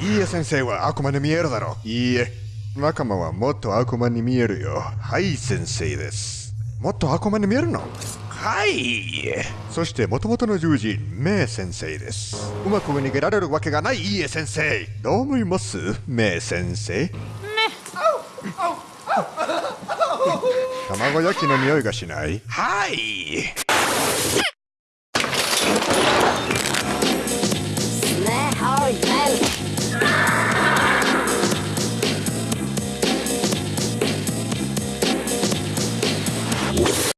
いいえ先生は悪魔に見えるだろう。いいえ。仲間はもっと悪魔に見えるよ。はい先生です。もっと悪魔に見えるの？はい。そして元々の獣人メイ先生です。うまく逃げられるわけがない。いいえ先生。どう思います？メイ先生。ね卵焼きの匂いがしない。はい。